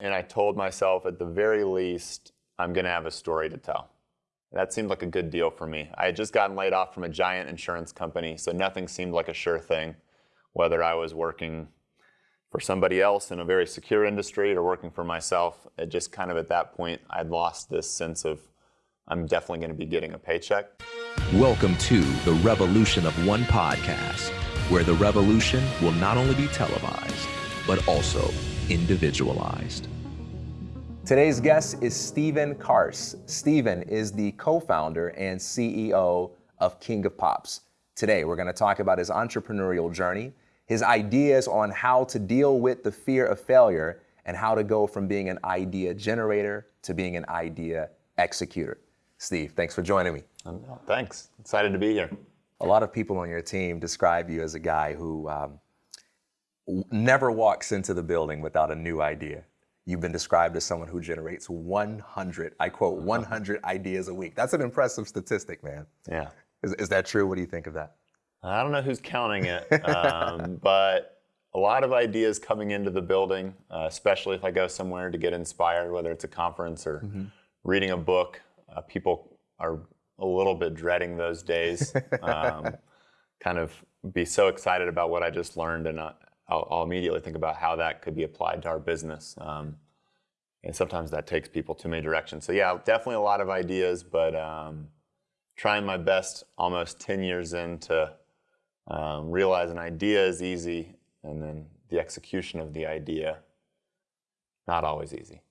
and I told myself at the very least, I'm going to have a story to tell. That seemed like a good deal for me. I had just gotten laid off from a giant insurance company, so nothing seemed like a sure thing, whether I was working for somebody else in a very secure industry or working for myself. It just kind of at that point, I'd lost this sense of I'm definitely going to be getting a paycheck. Welcome to the Revolution of One podcast, where the revolution will not only be televised, but also individualized. Today's guest is Steven Carse. Stephen is the co-founder and CEO of King of Pops. Today, we're going to talk about his entrepreneurial journey, his ideas on how to deal with the fear of failure, and how to go from being an idea generator to being an idea executor. Steve, thanks for joining me. Thanks. Excited to be here. A lot of people on your team describe you as a guy who um, never walks into the building without a new idea. You've been described as someone who generates 100, I quote, 100 ideas a week. That's an impressive statistic, man. Yeah. Is, is that true? What do you think of that? I don't know who's counting it, um, but a lot of ideas coming into the building, uh, especially if I go somewhere to get inspired, whether it's a conference or mm-hmm. reading a book. Uh, people are a little bit dreading those days. Um, kind of be so excited about what I just learned and not, I'll, I'll, immediately think about how that could be applied to our business. Um, and sometimes that takes people too many directions. So yeah, definitely a lot of ideas, but um, trying my best almost 10 years into um, realize an idea is easy and then the execution of the idea, not always easy.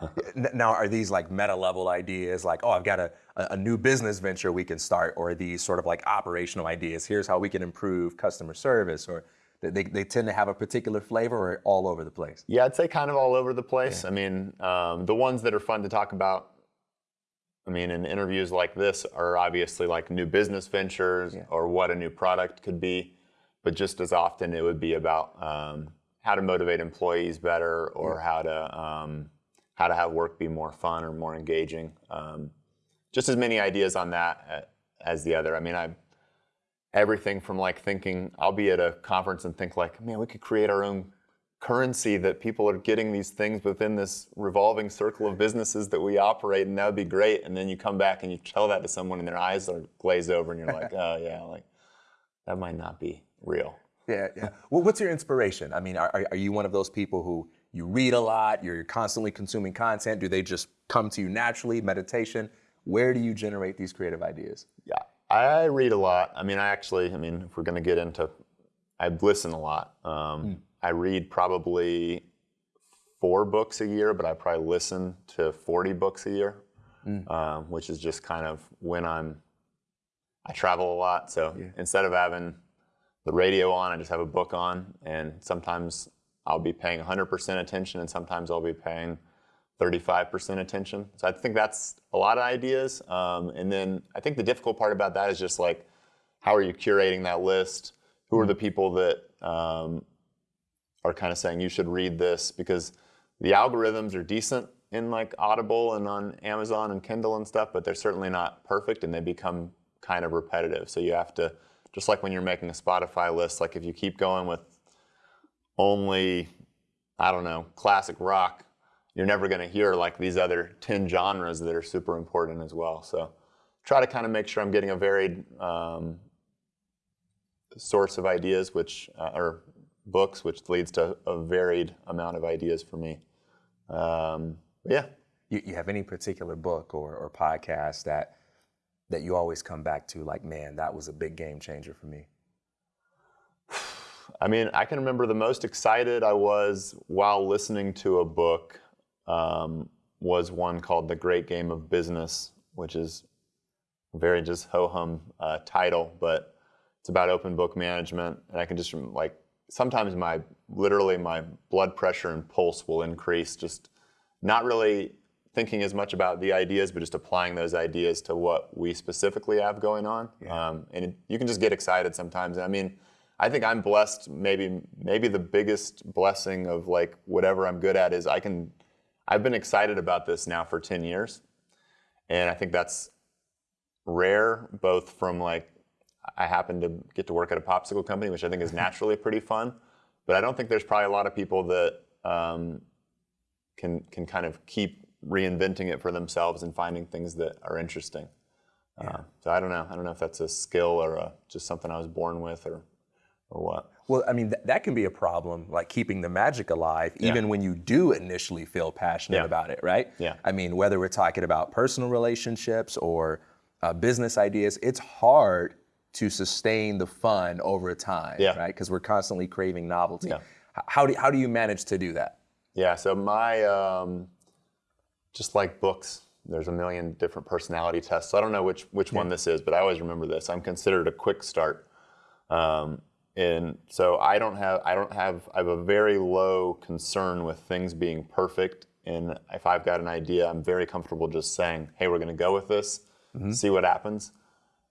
now, are these like meta level ideas like, oh, I've got a, a new business venture we can start, or these sort of like operational ideas? Here's how we can improve customer service, or they, they tend to have a particular flavor or all over the place? Yeah, I'd say kind of all over the place. Yeah. I mean, um, the ones that are fun to talk about, I mean, in interviews like this are obviously like new business ventures yeah. or what a new product could be. But just as often, it would be about um, how to motivate employees better or yeah. how to um, how to have work be more fun or more engaging. Um, just as many ideas on that uh, as the other. I mean, I everything from like thinking I'll be at a conference and think like, man, we could create our own currency that people are getting these things within this revolving circle of businesses that we operate and that would be great. And then you come back and you tell that to someone and their eyes are glazed over and you're like, oh yeah, like that might not be real. Yeah, yeah. Well, what's your inspiration? I mean, are, are you one of those people who you read a lot, you're constantly consuming content? Do they just come to you naturally, meditation? Where do you generate these creative ideas? Yeah, I read a lot. I mean, I actually, I mean, if we're going to get into, I listen a lot. Um, mm. I read probably four books a year, but I probably listen to 40 books a year, mm. um, which is just kind of when I'm, I travel a lot. So yeah. instead of having the radio on, I just have a book on. And sometimes I'll be paying 100% attention and sometimes I'll be paying 35% attention. So I think that's a lot of ideas. Um, and then I think the difficult part about that is just like, how are you curating that list? Who are the people that um, are kind of saying you should read this? Because the algorithms are decent in like Audible and on Amazon and Kindle and stuff, but they're certainly not perfect and they become kind of repetitive. So you have to, just like when you're making a Spotify list, like if you keep going with only, I don't know, classic rock, you're never going to hear like these other 10 genres that are super important as well. So try to kind of make sure I'm getting a varied um, source of ideas, which uh, or books, which leads to a varied amount of ideas for me. Um, yeah. You, you, have any particular book or, or podcast that that you always come back to, like, man, that was a big game changer for me? I mean, I can remember the most excited I was while listening to a book um, was one called The Great Game of Business, which is a very just ho-hum uh, title, but it's about open book management. And I can just like, sometimes my, literally my blood pressure and pulse will increase just not really thinking as much about the ideas, but just applying those ideas to what we specifically have going on. Yeah. Um, and it, you can just get excited sometimes. I mean, I think I'm blessed. Maybe maybe the biggest blessing of like whatever I'm good at is I can I've been excited about this now for 10 years. And I think that's rare, both from like, I happen to get to work at a popsicle company, which I think is naturally pretty fun. But I don't think there's probably a lot of people that um, can can kind of keep reinventing it for themselves and finding things that are interesting. Uh, so I don't know. I don't know if that's a skill or a, just something I was born with or or what. Well, I mean, th- that can be a problem, like keeping the magic alive, even when you do initially feel passionate Yeah. about it, right? Yeah. I mean, whether we're talking about personal relationships or uh, business ideas, it's hard to sustain the fun over time, Yeah. right? Because we're constantly craving novelty. Yeah. How do, how do you manage to do that? Yeah, so my, um, just like books, there's a million different personality tests. So I don't know which, which one this is, but I always remember this. I'm considered a quick start. Um, and so I don't have, I don't have, I have a very low concern with things being perfect. And if I've got an idea, I'm very comfortable just saying, hey, we're going to go with this, see what happens.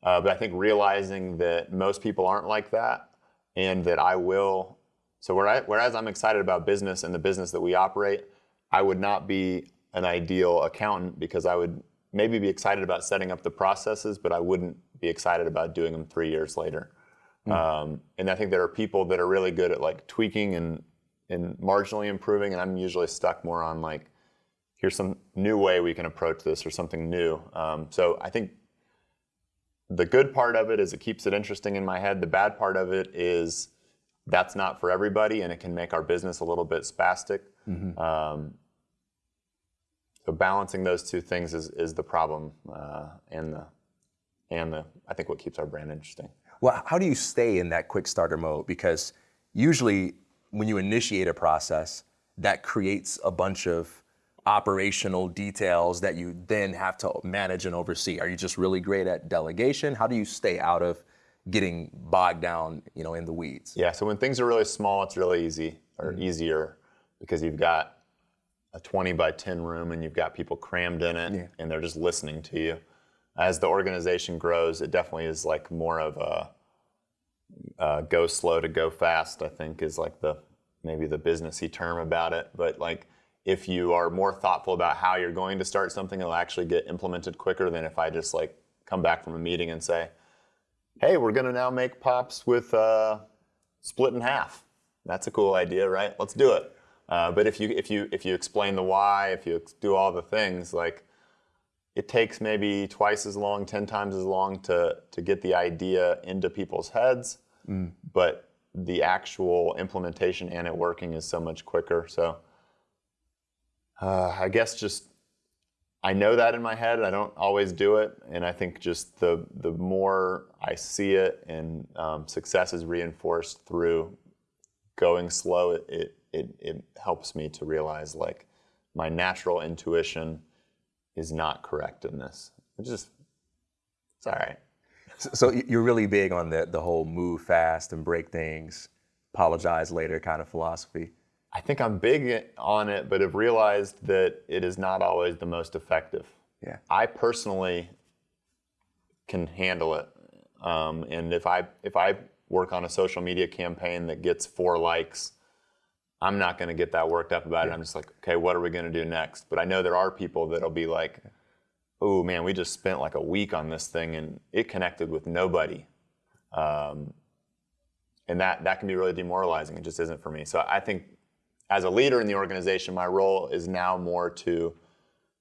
Uh, but I think realizing that most people aren't like that and that I will. So whereas, whereas I'm excited about business and the business that we operate, I would not be an ideal accountant because I would maybe be excited about setting up the processes, but I wouldn't be excited about doing them three years later. Um, and I think there are people that are really good at like tweaking and, and marginally improving, and I'm usually stuck more on like, here's some new way we can approach this or something new. Um, so I think the good part of it is it keeps it interesting in my head. The bad part of it is that's not for everybody, and it can make our business a little bit spastic. Um, so balancing those two things is, is the problem, uh, and the and the I think what keeps our brand interesting. Well, how do you stay in that quick starter mode? Because usually when you initiate a process, that creates a bunch of operational details that you then have to manage and oversee. Are you just really great at delegation? How do you stay out of getting bogged down, you know, in the weeds? Yeah, so when things are really small, it's really easy or mm-hmm. easier because you've got a 20 by 10 room and you've got people crammed in it Yeah. and they're just listening to you. As the organization grows, it definitely is like more of a uh, go slow to go fast, I think is like the maybe the businessy term about it. But like if you are more thoughtful about how you're going to start something, it'll actually get implemented quicker than if I just like come back from a meeting and say, hey, we're going to now make pops with uh, split in half. That's a cool idea, right? Let's do it. Uh, but if you if you if you explain the why, if you do all the things, like it takes maybe twice as long, ten times as long to to get the idea into people's heads, but the actual implementation and it working is so much quicker. So uh, I guess just I know that in my head. I don't always do it, and I think just the the more I see it and um, success is reinforced through going slow, it, it it it helps me to realize like my natural intuition is not correct in this. It's just it's all right. So you're really big on the, the whole move fast and break things, apologize later kind of philosophy. I think I'm big on it, but have realized that it is not always the most effective. Yeah. I personally can handle it, um, and if I if I work on a social media campaign that gets four likes, I'm not going to get that worked up about it. I'm just like, okay, what are we going to do next? But I know there are people that'll be like, oh man, we just spent like a week on this thing and it connected with nobody. Um, and that, that can be really demoralizing. It just isn't for me. So I think as a leader in the organization, my role is now more to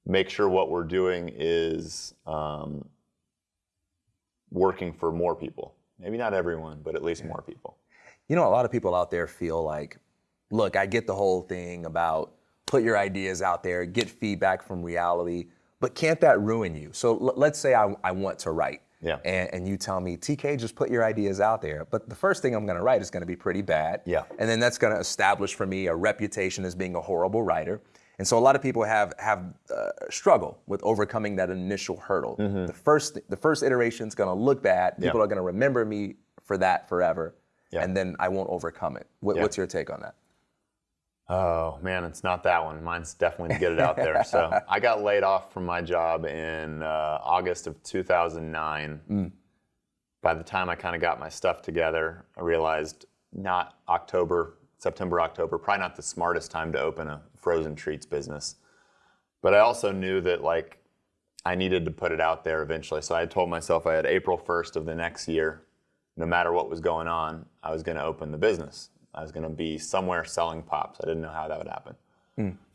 make sure what we're doing is um, working for more people. Maybe not everyone, but at least more people. You know, a lot of people out there feel like, look, I get the whole thing about put your ideas out there, get feedback from reality, but can't that ruin you? So l- let's say I, I want to write. Yeah. And, and you tell me, TK, just put your ideas out there. But the first thing I'm going to write is going to be pretty bad. Yeah. And then that's going to establish for me a reputation as being a horrible writer. And so a lot of people have have uh, struggle with overcoming that initial hurdle. The first the first iteration is going to look bad. People Mm-hmm. Yeah. are going to remember me for that forever. Yeah. And then I won't overcome it. What, Yeah. What's your take on that? Oh man, it's not that one. Mine's definitely to get it out there. So I got laid off from my job in uh, August of 2009. By the time I kind of got my stuff together, I realized not October, September, October, probably not the smartest time to open a frozen treats business. But I also knew that like I needed to put it out there eventually. So I told myself I had April 1st of the next year, no matter what was going on, I was going to open the business. I was going to be somewhere selling pops. I didn't know how that would happen.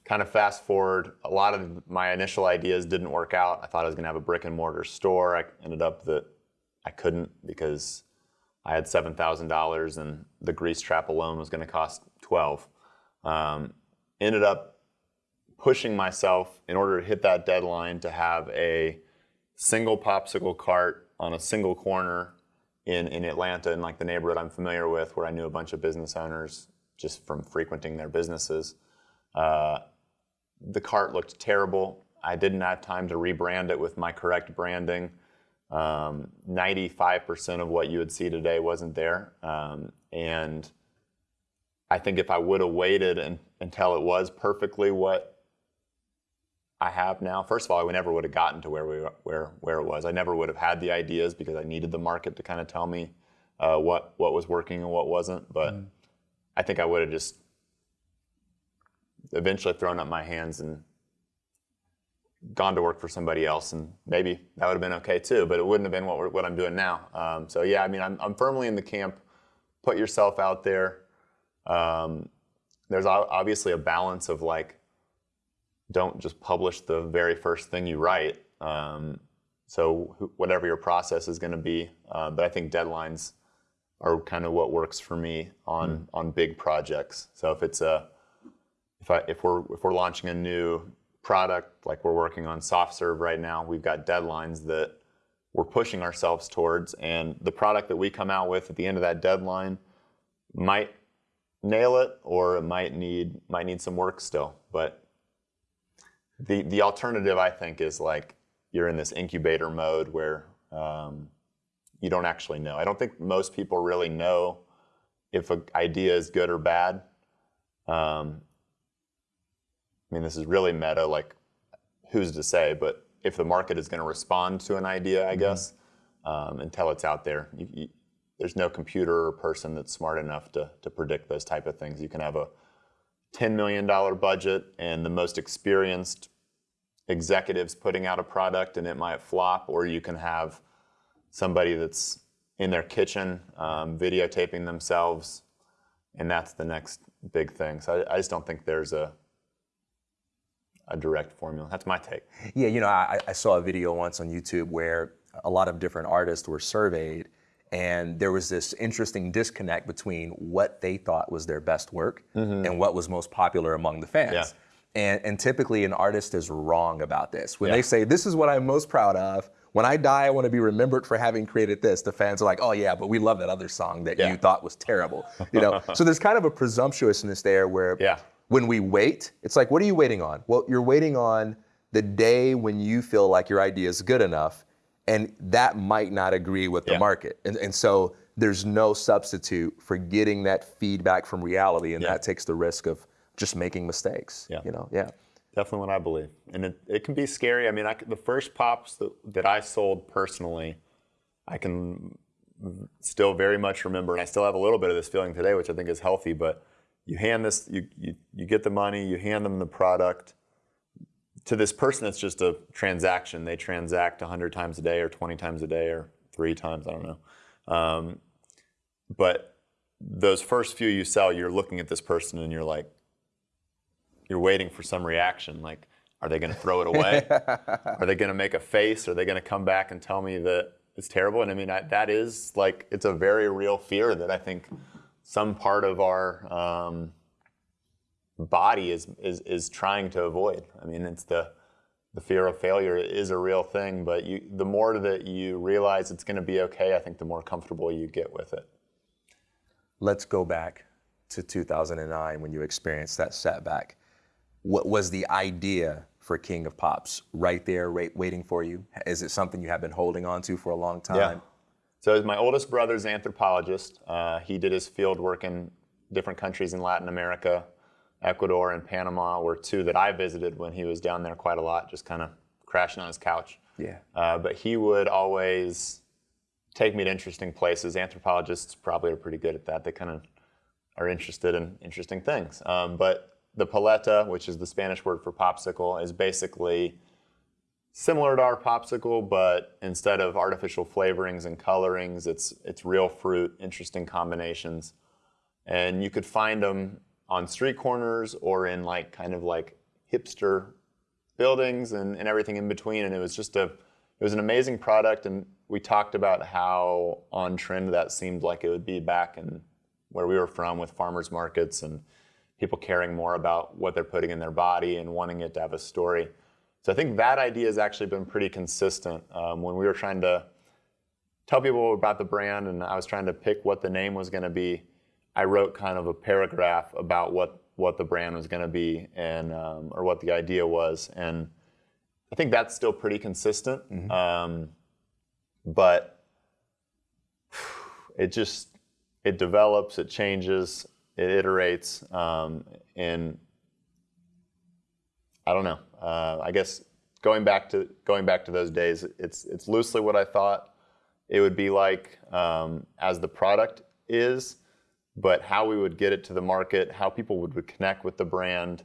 kind of fast forward, a lot of my initial ideas didn't work out. I thought I was going to have a brick and mortar store. I ended up that I couldn't because I had seven thousand dollars and the grease trap alone was going to cost twelve. Um, ended up pushing myself in order to hit that deadline to have a single popsicle cart on a single corner in, in Atlanta in like the neighborhood I'm familiar with where I knew a bunch of business owners just from frequenting their businesses. Uh, the cart looked terrible. I didn't have time to rebrand it with my correct branding. Um, 95% of what you would see today wasn't there. Um, and I think if I would have waited and, until it was perfectly what I have now, first of all, I never would have gotten to where we where where it was. I never would have had the ideas because I needed the market to kind of tell me uh, what what was working and what wasn't. But mm. I think I would have just eventually thrown up my hands and gone to work for somebody else, and maybe that would have been okay too. But it wouldn't have been what what I'm doing now. Um, so yeah, I mean, I'm I'm firmly in the camp. Put yourself out there. Um, there's obviously a balance of like, don't just publish the very first thing you write. Um, so whatever your process is going to be, uh, but I think deadlines are kind of what works for me on mm. on big projects. So if it's a if I if we're if we're launching a new product like we're working on soft serve right now, we've got deadlines that we're pushing ourselves towards, and the product that we come out with at the end of that deadline might nail it, or it might need might need some work still. But the the alternative, I think, is like you're in this incubator mode where um, you don't actually know. I don't think most people really know if an idea is good or bad. Um, I mean, this is really meta, like who's to say, but if the market is going to respond to an idea, I mm-hmm. guess, um, until it's out there, you, you, there's no computer or person that's smart enough to, to predict those type of things. You can have a $10 million budget and the most experienced executives putting out a product and it might flop, or you can have somebody that's in their kitchen um, videotaping themselves, and that's the next big thing. So I, I, just don't think there's a a direct formula. That's my take. Yeah, you know, I, I saw a video once on YouTube where a lot of different artists were surveyed and there was this interesting disconnect between what they thought was their best work mm-hmm. and what was most popular among the fans. Yeah. And, and typically an artist is wrong about this. When yeah. they say, this is what I'm most proud of, when I die, I want to be remembered for having created this. The fans are like, oh yeah, but we love that other song that yeah. you thought was terrible. You know, so there's kind of a presumptuousness there where yeah. when we wait, it's like, what are you waiting on? Well, you're waiting on the day when you feel like your idea is good enough and that might not agree with the market. And, and so there's no substitute for getting that feedback from reality, and yeah. that takes the risk of just making mistakes. Yeah. You know, yeah. Definitely what I believe. And it, it can be scary. I mean, I, the first pops that, that I sold personally, I can still very much remember, and I still have a little bit of this feeling today, which I think is healthy, but you hand this, you, you, you get the money, you hand them the product, to this person, it's just a transaction. They transact 100 times a day or 20 times a day or three times, I don't know. Um, but those first few you sell, you're looking at this person and you're like, you're waiting for some reaction. Like, are they going to throw it away? are they going to make a face? Are they going to come back and tell me that it's terrible? And I mean, I, that is like, it's a very real fear that I think some part of our, um, body is, is, is trying to avoid. I mean, it's the, the fear of failure is a real thing, but you, the more that you realize it's going to be okay, I think the more comfortable you get with it. Let's go back to 2009 when you experienced that setback. What was the idea for King of Pops right there, right, waiting for you? Is it something you have been holding on to for a long time? Yeah. So my oldest brother's anthropologist. Uh, he did his field work in different countries in Latin America, Ecuador and Panama were two that I visited when he was down there quite a lot, just kind of crashing on his couch. Yeah. Uh, but he would always take me to interesting places. Anthropologists probably are pretty good at that. They kind of are interested in interesting things. Um, but the paleta, which is the Spanish word for popsicle, is basically similar to our popsicle, but instead of artificial flavorings and colorings, it's it's real fruit, interesting combinations, and you could find them on street corners or in like kind of like hipster buildings and, and everything in between. And it was just a, it was an amazing product. And we talked about how on trend that seemed like it would be back in where we were from with farmers markets and people caring more about what they're putting in their body and wanting it to have a story. So I think that idea has actually been pretty consistent. Um, when we were trying to tell people about the brand and I was trying to pick what the name was going to be, I wrote kind of a paragraph about what what the brand was going to be and um, or what the idea was, and I think that's still pretty consistent. Mm-hmm. Um, but it just it develops, it changes, it iterates, um, and I don't know. Uh, I guess going back to going back to those days, it's it's loosely what I thought it would be like um, as the product is, but how we would get it to the market, how people would connect with the brand,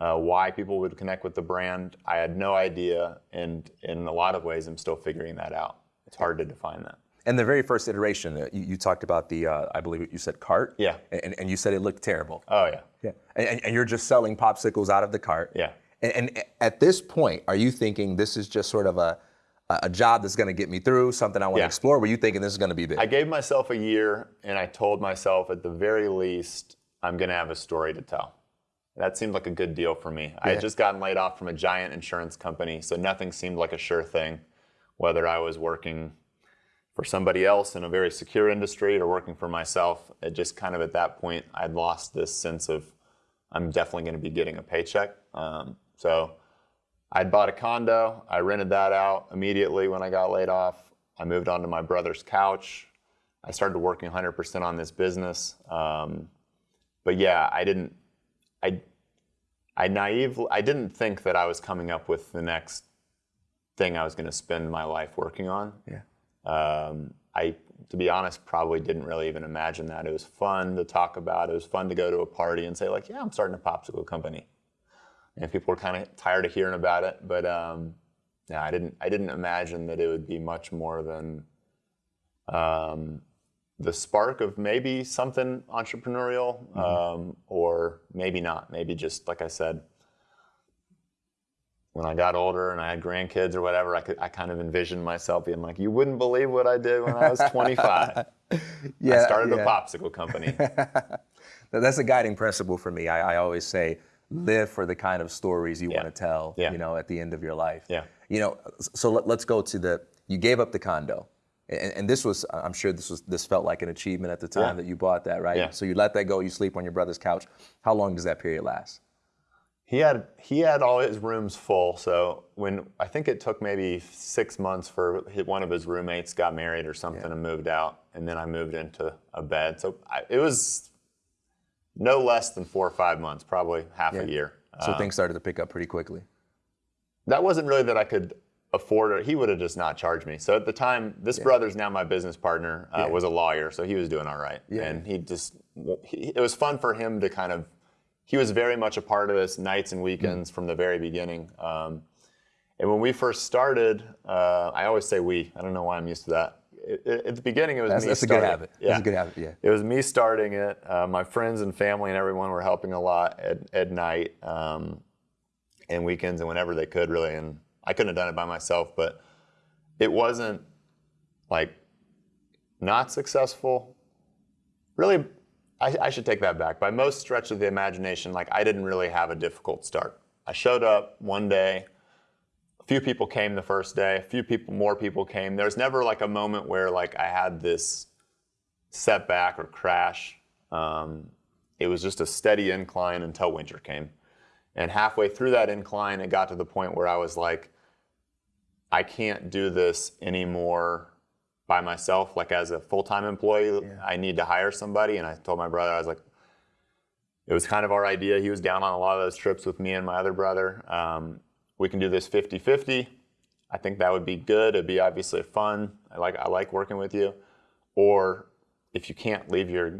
uh, why people would connect with the brand, I had no idea, and in a lot of ways, I'm still figuring that out. It's hard to define that. And the very first iteration, uh, you, you, talked about the, uh, I believe you said cart. Yeah. And, and you said it looked terrible. Oh yeah. Yeah. And, and you're just selling popsicles out of the cart. Yeah. And, and at this point, are you thinking this is just sort of a a job that's going to get me through, something I want yeah. to explore? Were you thinking this is going to be big? I gave myself a year, and I told myself at the very least, I'm going to have a story to tell. That seemed like a good deal for me. Yeah. I had just gotten laid off from a giant insurance company, so nothing seemed like a sure thing, whether I was working for somebody else in a very secure industry or working for myself. It just kind of at that point, I'd lost this sense of I'm definitely going to be getting a paycheck. Um, so I'd bought a condo. I rented that out immediately when I got laid off. I moved onto my brother's couch. I started working 100% on this business. Um, but yeah, I didn't, I, I naively, I didn't think that I was coming up with the next thing I was going to spend my life working on. Yeah. Um, I, to be honest, probably didn't really even imagine that. It was fun to talk about. It was fun to go to a party and say like, yeah, I'm starting a popsicle company and people were kind of tired of hearing about it. But um, yeah, I didn't I didn't imagine that it would be much more than um, the spark of maybe something entrepreneurial, mm-hmm. um, or maybe not. Maybe just like I said, when I got older and I had grandkids or whatever, I could I kind of envisioned myself being like, you wouldn't believe what I did when I was 25. yeah, I started yeah. a popsicle company. That's a guiding principle for me. I, I always say live for the kind of stories you yeah. want to tell, yeah. you know, at the end of your life. Yeah. You know, so let, us go to the, you gave up the condo. And, and, this was, I'm sure this was, this felt like an achievement at the time yeah. that you bought that, right? Yeah. So you let that go, you sleep on your brother's couch. How long does that period last? He had he had all his rooms full. So when I think it took maybe six months for one of his roommates got married or something and moved out, and then I moved into a bed. So I, it was no less than four or five months, probably half yeah. a year. So um, things started to pick up pretty quickly. That wasn't really that I could afford it. He would have just not charged me. So at the time, this yeah. brother's now my business partner, uh, yeah. was a lawyer, so he was doing all right. Yeah. And he just, he, it was fun for him to kind of, he was very much a part of this nights and weekends mm from the very beginning. Um, and when we first started, uh, I always say we. I don't know why I'm used to that at the beginning, it was that's, me that's starting. a good habit. Yeah. That's a good habit. Yeah. It was me starting it. Uh, my friends and family and everyone were helping a lot at, at night um, and weekends and whenever they could, really. And I couldn't have done it by myself, but it wasn't like not successful. Really, I, I should take that back. By most stretch of the imagination, like I didn't really have a difficult start. I showed up one day few people came the first day, a few people, more people came. There's never like a moment where like I had this setback or crash. Um, it was just a steady incline until winter came. And halfway through that incline, it got to the point where I was like, I can't do this anymore by myself, like as a full-time employee. Yeah. I need to hire somebody. And I told my brother, I was like, it was kind of our idea. He was down on a lot of those trips with me and my other brother. Um, we can do this 50-50. I think that would be good. It'd be obviously fun. I like I like working with you. Or if you can't leave your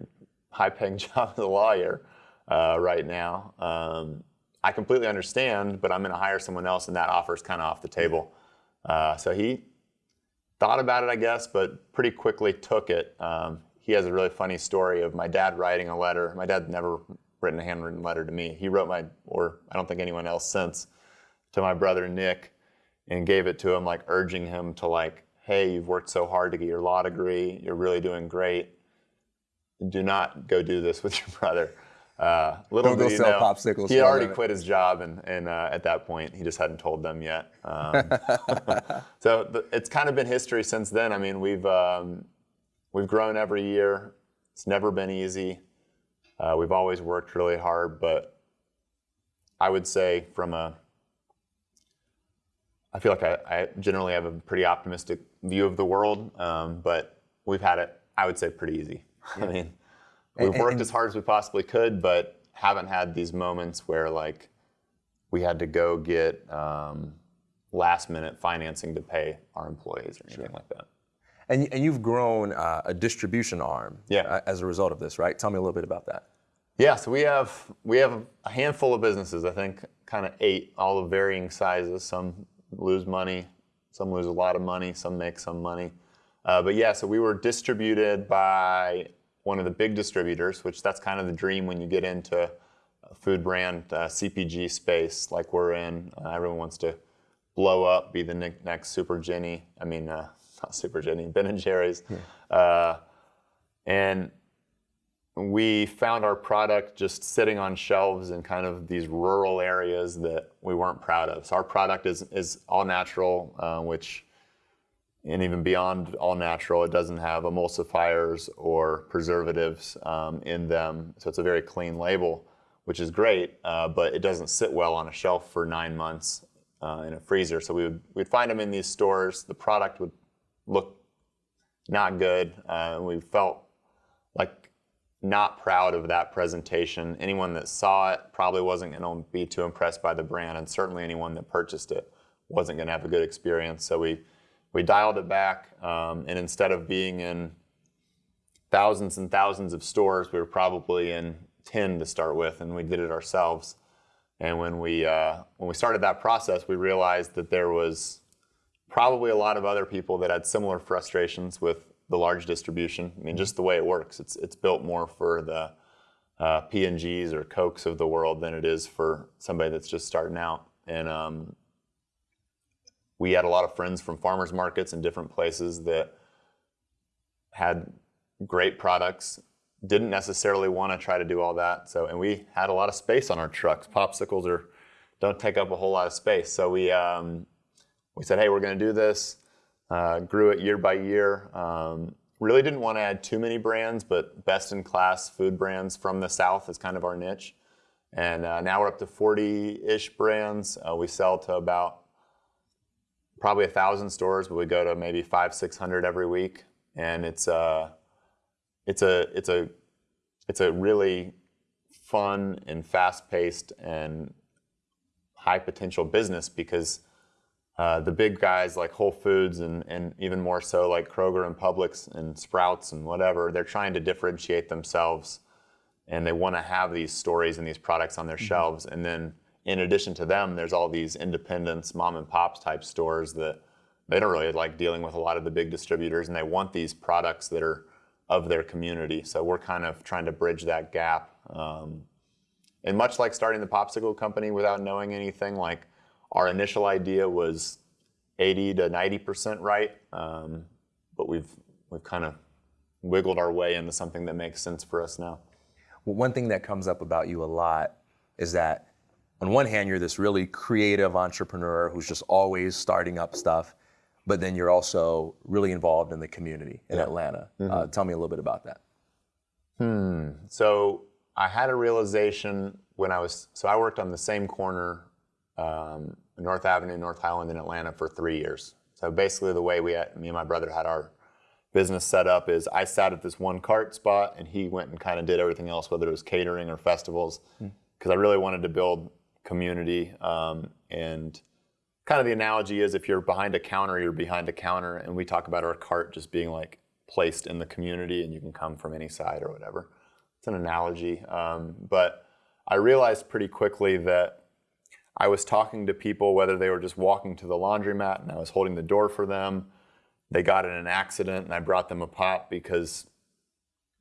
high-paying job as a lawyer uh, right now, um, I completely understand. But I'm going to hire someone else, and that offer is kind of off the table. Uh, so he thought about it, I guess, but pretty quickly took it. Um, he has a really funny story of my dad writing a letter. My dad never written a handwritten letter to me. He wrote my, or I don't think anyone else since, to my brother Nick, and gave it to him, like urging him to like, hey, you've worked so hard to get your law degree. You're really doing great. Do not go do this with your brother. Uh, little Don't go sell know, popsicles He had already quit his job, and, and uh, at that point, he just hadn't told them yet. Um, so the, it's kind of been history since then. I mean, we've um, we've grown every year. It's never been easy. Uh, we've always worked really hard, but I would say from a I feel like I, I generally have a pretty optimistic view of the world, um, but we've had it, I would say, pretty easy. I mean, we've And- worked and- as hard as we possibly could, but haven't had these moments where like we had to go get um, last minute financing to pay our employees or anything like that. And, and you've grown uh, a distribution arm Yeah. uh, as a result of this, right? Tell me a little bit about that. Yeah, so we have we have a handful of businesses. I think kind of eight, all of varying sizes. Some lose money, some lose a lot of money, some make some money. Uh, but yeah, so we were distributed by one of the big distributors, which that's kind of the dream when you get into a food brand uh, CPG space like we're in. Uh, everyone wants to blow up, be the ne- next Super Jenny. I mean, uh, not Super Jenny, Ben and Jerry's. Uh, and we found our product just sitting on shelves in kind of these rural areas that we weren't proud of. So our product is is all natural, uh, which and even beyond all natural, it doesn't have emulsifiers or preservatives um, in them. So it's a very clean label, which is great, uh, but it doesn't sit well on a shelf for nine months uh, in a freezer. So we would we'd find them in these stores. The product would look not good. Uh, we felt not proud of that presentation. Anyone that saw it probably wasn't going to be too impressed by the brand, and certainly anyone that purchased it wasn't going to have a good experience. So we we dialed it back, um, and instead of being in thousands and thousands of stores, we were probably in ten to start with, and we did it ourselves. And when we uh, when we started that process, we realized that there was probably a lot of other people that had similar frustrations with the large distribution. I mean, just the way it works, it's it's built more for the uh, P&Gs or Cokes of the world than it is for somebody that's just starting out. And um, we had a lot of friends from farmers markets in different places that had great products. Didn't necessarily want to try to do all that. So, and we had a lot of space on our trucks. Popsicles are don't take up a whole lot of space. So we um, we said, hey, we're going to do this. Uh, grew it year by year. Um, really didn't want to add too many brands, but best in class food brands from the South is kind of our niche. And uh, now we're up to 40 ish brands. Uh, we sell to about probably a thousand stores, but we go to maybe five, 600 every week. And it's, uh, it's, a, it's, a, it's a really fun and fast paced and high potential business because uh, the big guys like Whole Foods and, and even more so like Kroger and Publix and Sprouts and whatever, they're trying to differentiate themselves and they want to have these stories and these products on their shelves. And then in addition to them, there's all these independents, mom and pops type stores that they don't really like dealing with a lot of the big distributors and they want these products that are of their community. So we're kind of trying to bridge that gap. Um, and much like starting the popsicle company without knowing anything, like our initial idea was 80 to 90 percent right, um, but we've we've kind of wiggled our way into something that makes sense for us now. Well, one thing that comes up about you a lot is that on one hand, you're this really creative entrepreneur who's just always starting up stuff, but then you're also really involved in the community in Atlanta. Uh, tell me a little bit about that. Hmm. So I had a realization when I was so I worked on the same corner, um, North Avenue, North Highland in Atlanta for three years. So basically, the way we had, me and my brother had our business set up is I sat at this one cart spot and he went and kind of did everything else, whether it was catering or festivals, because I really wanted to build community. Um, and kind of the analogy is if you're behind a counter, you're behind a counter, and we talk about our cart just being like placed in the community and you can come from any side or whatever. It's an analogy. Um, but I realized pretty quickly that I was talking to people, whether they were just walking to the laundromat and I was holding the door for them. They got in an accident and I brought them a pop because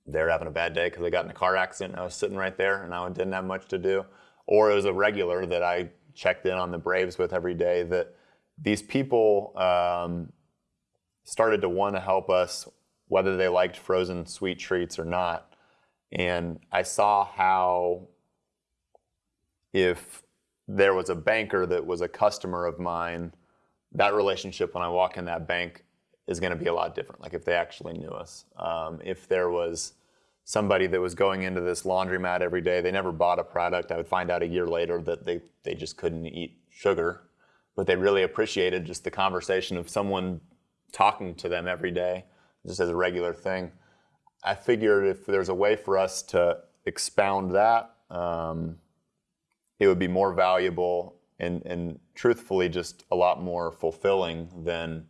they're having a bad day because they got in a car accident and I was sitting right there and I didn't have much to do. Or it was a regular that I checked in on the Braves with every day that these people um, started to want to help us whether they liked frozen sweet treats or not. And I saw how if there was a banker that was a customer of mine, that relationship when I walk in that bank is going to be a lot different. Like if they actually knew us. Um, if there was somebody that was going into this laundromat every day, they never bought a product. I would find out a year later that they, they just couldn't eat sugar, but they really appreciated just the conversation of someone talking to them every day, just as a regular thing. I figured if there's a way for us to expound that, um, it would be more valuable and, and truthfully just a lot more fulfilling than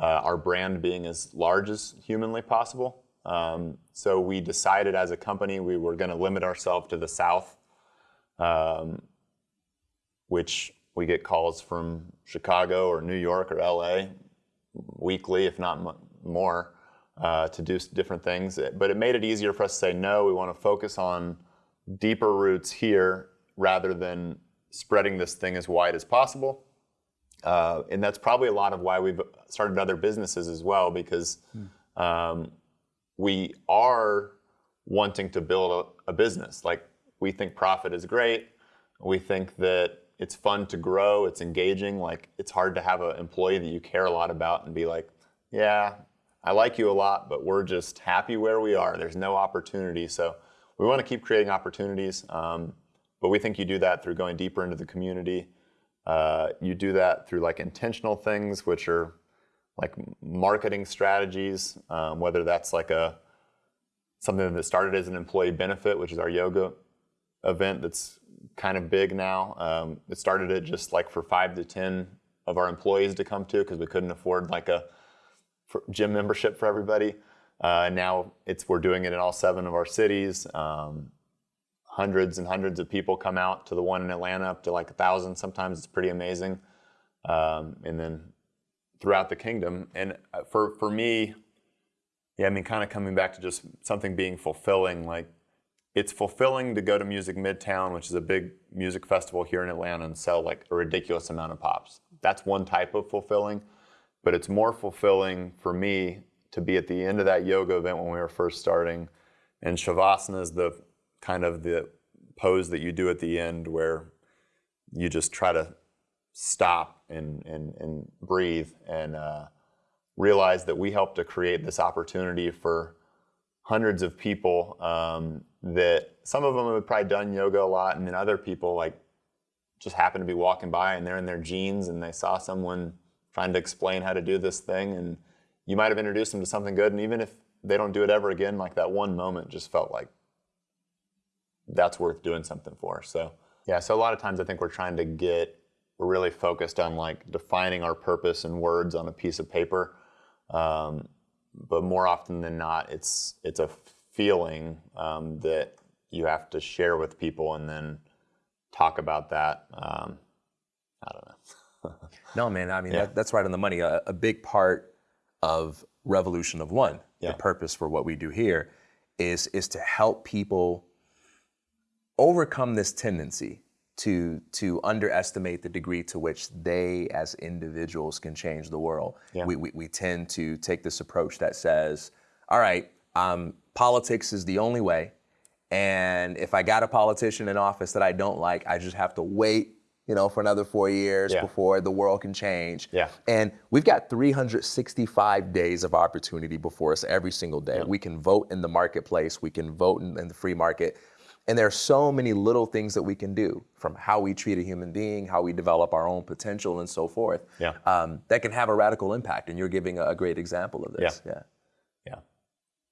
uh, our brand being as large as humanly possible. Um, so we decided as a company we were going to limit ourselves to the South, um, which we get calls from Chicago or New York or LA weekly, if not more, uh, to do different things. But it made it easier for us to say, no, we want to focus on deeper roots here rather than spreading this thing as wide as possible. Uh, and that's probably a lot of why we've started other businesses as well, because um, we are wanting to build a, a, business. Like we think profit is great. We think that it's fun to grow. It's engaging. Like it's hard to have an employee that you care a lot about and be like, yeah, I like you a lot, but we're just happy where we are. There's no opportunity. So we want to keep creating opportunities. Um, but we think you do that through going deeper into the community. Uh, you do that through like intentional things, which are like marketing strategies, um, whether that's like a something that started as an employee benefit, which is our yoga event that's kind of big now. Um, it started it just like for five to ten of our employees to come to because we couldn't afford like a gym membership for everybody. Uh, now it's we're doing it in all seven of our cities. Um, hundreds and hundreds of people come out to the one in Atlanta, up to like a thousand. Sometimes it's pretty amazing. Um, and then throughout the kingdom. And uh, for for me, yeah, I mean, kind of coming back to just something being fulfilling. Like it's fulfilling to go to Music Midtown, which is a big music festival here in Atlanta, and sell like a ridiculous amount of pops. That's one type of fulfilling, but it's more fulfilling for me to be at the end of that yoga event when we were first starting. And Shavasana is the kind of the pose that you do at the end where you just try to stop and, and, and breathe and uh, realize that we helped to create this opportunity for hundreds of people um, that some of them have probably done yoga a lot and then other people like just happen to be walking by and they're in their jeans and they saw someone trying to explain how to do this thing and you might have introduced them to something good and even if they don't do it ever again like that one moment just felt like that's worth doing something for. So yeah, so a lot of times I think we're trying to get we're really focused on like defining our purpose in words on a piece of paper. Um, but more often than not, it's it's a feeling um, that you have to share with people and then talk about that. Um, I don't know. no, man. I mean, yeah. that, that's right on the money. A, a, big part of Revolution of One, yeah. the purpose for what we do here, is is to help people overcome this tendency to to underestimate the degree to which they as individuals can change the world. Yeah. We, we, we tend to take this approach that says, all right, um, politics is the only way. And if I got a politician in office that I don't like, I just have to wait, you know, for another four years yeah. before the world can change. Yeah. And we've got 365 days of opportunity before us every single day. Yeah. We can vote in the marketplace. We can vote in, in the free market. And there are so many little things that we can do from how we treat a human being, how we develop our own potential, and so forth. Yeah. Um, that can have a radical impact. And you're giving a, great example of this. Yeah. yeah. Yeah.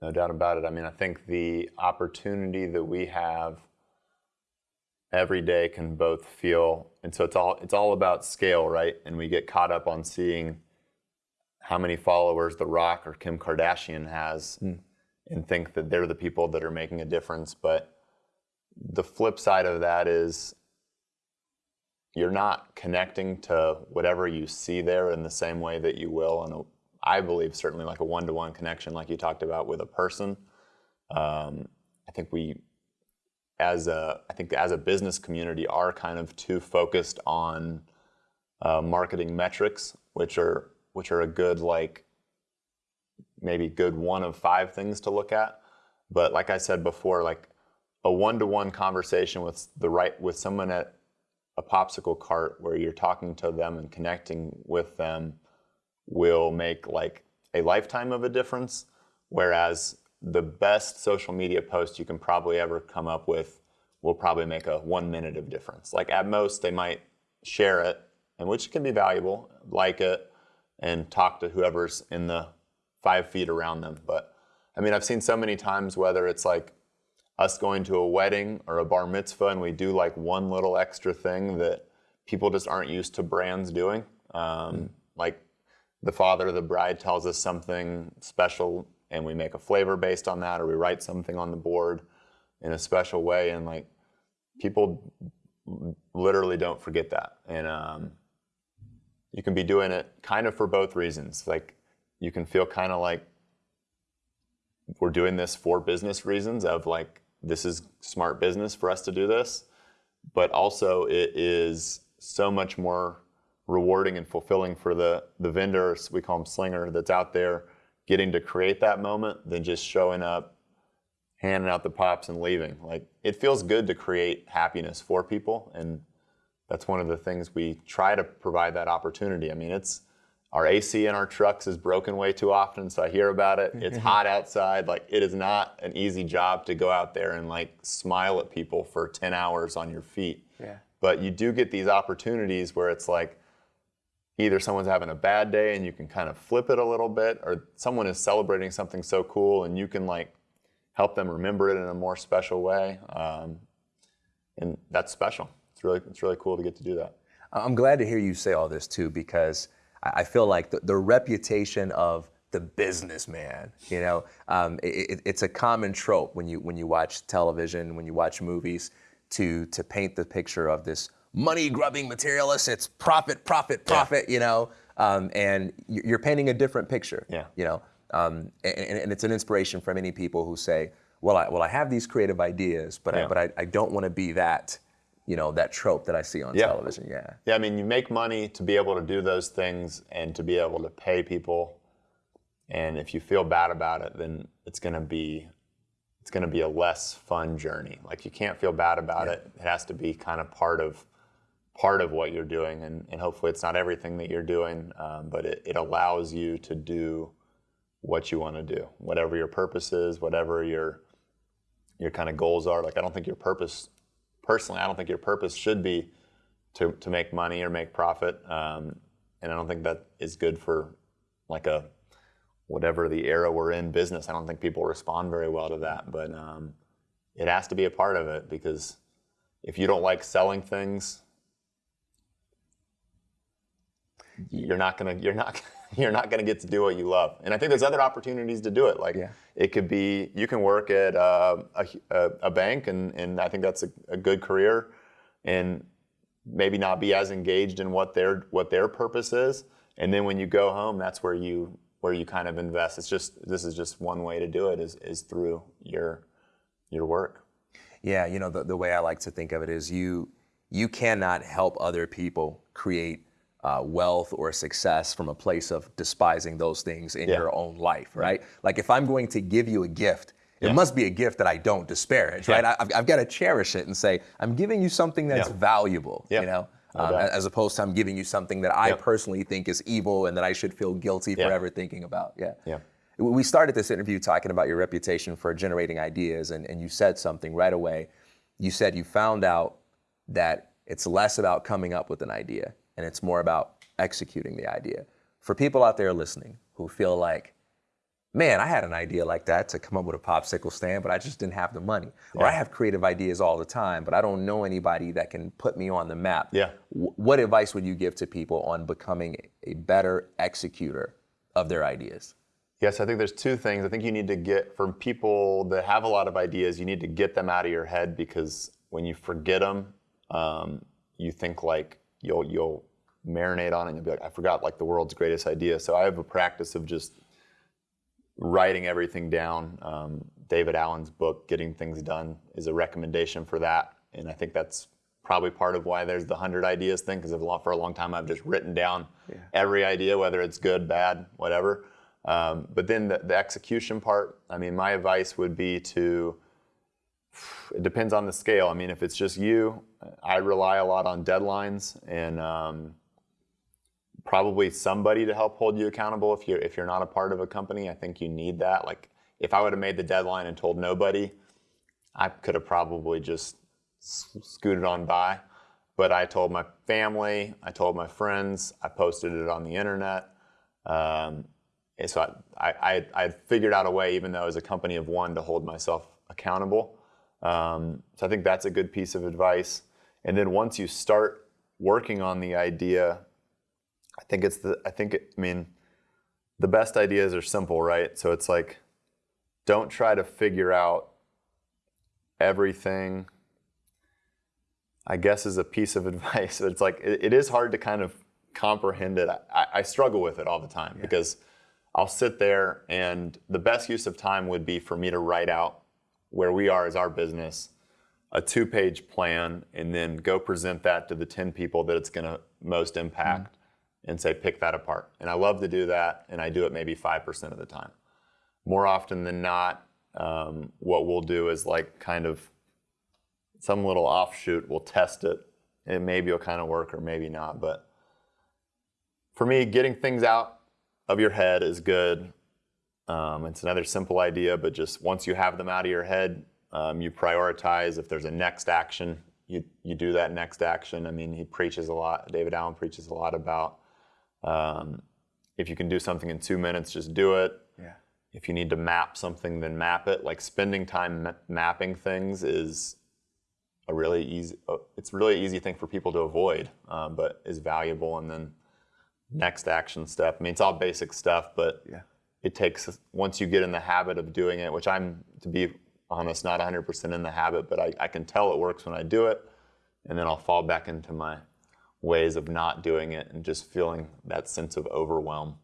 No doubt about it. I mean, I think the opportunity that we have every day can both feel, and so it's all it's all about scale, right? And we get caught up on seeing how many followers The Rock or Kim Kardashian has, mm. and think that they're the people that are making a difference, but the flip side of that is you're not connecting to whatever you see there in the same way that you will and I believe certainly like a one-to-one connection like you talked about with a person um, I think we, as a, I think as a business community, are kind of too focused on uh, marketing metrics, which are which are a good like maybe good one of five things to look at. But like I said before, like a one-to-one conversation with the right with someone at a popsicle cart where you're talking to them and connecting with them will make like a lifetime of a difference. Whereas the best social media post you can probably ever come up with will probably make a one minute of difference. Like at most, they might share it, and which can be valuable, like it, and talk to whoever's in the five feet around them. But I mean, I've seen so many times whether it's like us going to a wedding or a bar mitzvah and we do like one little extra thing that people just aren't used to brands doing. Um, mm. Like the father of the bride tells us something special and we make a flavor based on that or we write something on the board in a special way and like people literally don't forget that and um, you can be doing it kind of for both reasons like you can feel kind of like we're doing this for business reasons of like this is smart business for us to do this but also it is so much more rewarding and fulfilling for the the vendors we call them slinger that's out there getting to create that moment than just showing up handing out the pops and leaving. Like it feels good to create happiness for people and that's one of the things we try to provide that opportunity. I mean it's our AC in our trucks is broken way too often, so I hear about it. It's hot outside. Like it is not an easy job to go out there and like smile at people for 10 hours on your feet. Yeah. But you do get these opportunities where it's like either someone's having a bad day and you can kind of flip it a little bit, or someone is celebrating something so cool and you can like help them remember it in a more special way. Um, and that's special. It's really it's really cool to get to do that. I'm glad to hear you say all this too because I feel like the, the reputation of the businessman, you know, um, it, it's a common trope when you when you watch television, when you watch movies, to to paint the picture of this money grubbing materialist. It's profit, profit, profit, yeah. you know, um, and you're painting a different picture. Yeah. You know, um, and, and, it's an inspiration for many people who say, well, I well I have these creative ideas, but yeah. I, but I, I don't want to be that you know that trope that I see on yeah. television. Yeah. Yeah, I mean, you make money to be able to do those things and to be able to pay people. And if you feel bad about it, then it's going to be it's going to be a less fun journey. Like you can't feel bad about yeah. it. It has to be kind of part of part of what you're doing, and, and hopefully it's not everything that you're doing, um, but it, it allows you to do what you want to do, whatever your purpose is, whatever your your kind of goals are. Like I don't think your purpose personally, I don't think your purpose should be to, to make money or make profit. Um, and I don't think that is good for like a whatever the era we're in business. I don't think people respond very well to that, but um, it has to be a part of it because if you don't like selling things, you're not gonna you're not you're not gonna get to do what you love. And I think there's other opportunities to do it. Like yeah. it could be you can work at uh, a, a, bank, and, and I think that's a, a, good career, and maybe not be as engaged in what their what their purpose is. And then when you go home, that's where you where you kind of invest. It's just this is just one way to do it is is through your your work. Yeah, you know the, the way I like to think of it is you you cannot help other people create uh, wealth or success from a place of despising those things in yeah. your own life, right? Like if I'm going to give you a gift, it yeah. must be a gift that I don't disparage, right? I've, I've got to cherish it and say, I'm giving you something that's valuable, you know? No um, as opposed to I'm giving you something that I personally think is evil and that I should feel guilty forever thinking about. Yeah. Yeah. We started this interview talking about your reputation for generating ideas, and, and you said something right away. You said you found out that it's less about coming up with an idea and it's more about executing the idea. For people out there listening who feel like, man, I had an idea like that to come up with a popsicle stand, but I just didn't have the money. Yeah. Or I have creative ideas all the time, but I don't know anybody that can put me on the map. Yeah. W- what advice would you give to people on becoming a better executor of their ideas? Yes, I think there's two things. I think you need to get from people that have a lot of ideas, you need to get them out of your head because when you forget them, um, you think like you'll you'll marinate on it and you'll be like, I forgot like the world's greatest idea. So I have a practice of just writing everything down. Um, David Allen's book, Getting Things Done, is a recommendation for that. And I think that's probably part of why there's the 100 ideas thing, because for a long time I've just written down yeah. every idea, whether it's good, bad, whatever. Um, but then the, the execution part, I mean, my advice would be to, it depends on the scale. I mean, if it's just you, I rely a lot on deadlines and um, probably somebody to help hold you accountable if you're if you're not a part of a company. I think you need that. Like if I would have made the deadline and told nobody, I could have probably just scooted on by. But I told my family, I told my friends, I posted it on the internet. Um, so I, I, I figured out a way, even though as a company of one, to hold myself accountable. Um, so I think that's a good piece of advice. And then once you start working on the idea, I think it's the, I think, it, I mean, the best ideas are simple, right? So it's like, don't try to figure out everything, I guess is a piece of advice. But it's like, it, it is hard to kind of comprehend it. I, I struggle with it all the time yeah. because I'll sit there and the best use of time would be for me to write out where we are as our business, a two page plan, and then go present that to the 10 people that it's going to most impact. Mm and say, pick that apart. And I love to do that, and I do it maybe 5% of the time. More often than not, um, what we'll do is like kind of some little offshoot, we'll test it, and maybe it'll kind of work or maybe not. But for me, getting things out of your head is good. Um, it's another simple idea, but just once you have them out of your head, um, you prioritize. If there's a next action, you, you do that next action. I mean, he preaches a lot, David Allen preaches a lot about um, if you can do something in two minutes, just do it. Yeah. If you need to map something, then map it. Like spending time ma- mapping things is a really easy. Uh, it's a really easy thing for people to avoid, um, but is valuable. And then next action step. I mean, it's all basic stuff, but yeah. it takes once you get in the habit of doing it, which I'm to be honest, not 100% in the habit, but I, I can tell it works when I do it, and then I'll fall back into my ways of not doing it and just feeling that sense of overwhelm.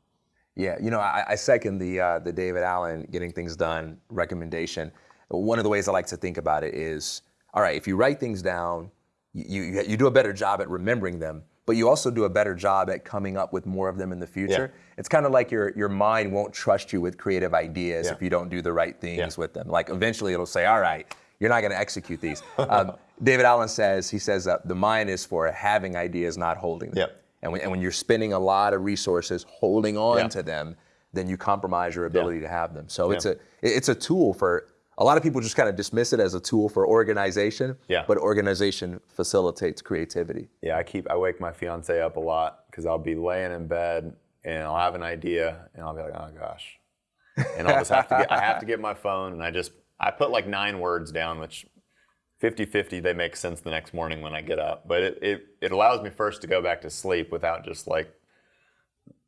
Yeah, you know, I, I second the uh, the David Allen getting things done recommendation. One of the ways I like to think about it is, all right, if you write things down, you you, you do a better job at remembering them, but you also do a better job at coming up with more of them in the future. Yeah. It's kind of like your your mind won't trust you with creative ideas yeah. if you don't do the right things yeah. with them. Like eventually it'll say, all right, you're not going to execute these. Um, David Allen says, he says that the mind is for having ideas, not holding them. Yep. And, when, and when you're spending a lot of resources holding on to them, then you compromise your ability to have them. So it's a it's a tool for a lot of people just kind of dismiss it as a tool for organization. Yeah. But organization facilitates creativity. Yeah, I keep I wake my fiance up a lot because I'll be laying in bed and I'll have an idea and I'll be like, oh gosh. And I'll just have to get I have to get my phone and I just I put like nine words down, which 50-50 they make sense the next morning when I get up. But it, it, it allows me first to go back to sleep without just like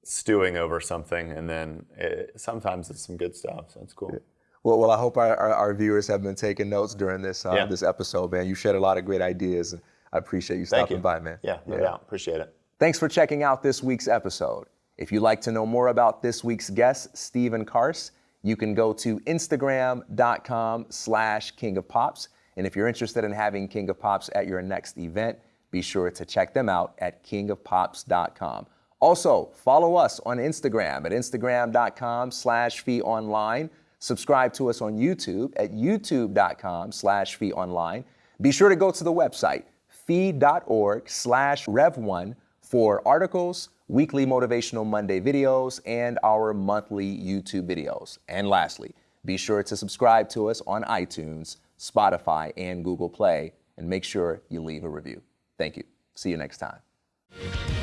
stewing over something. And then it, sometimes it's some good stuff. So it's cool. Yeah. Well, well, I hope our, our, our, viewers have been taking notes during this uh, yeah. this episode, man. You shared a lot of great ideas. And I appreciate you stopping you. by, man. Yeah, no yeah. doubt. Appreciate it. Thanks for checking out this week's episode. If you'd like to know more about this week's guest, Steven Carse, you can go to instagram.com slash king of pops and if you're interested in having King of Pops at your next event, be sure to check them out at kingofpops.com. Also, follow us on Instagram at instagram.com slash fee online. Subscribe to us on YouTube at youtube.com slash fee online. Be sure to go to the website fee.org slash rev1 for articles, weekly Motivational Monday videos, and our monthly YouTube videos. And lastly, be sure to subscribe to us on iTunes Spotify, and Google Play, and make sure you leave a review. Thank you. See you next time.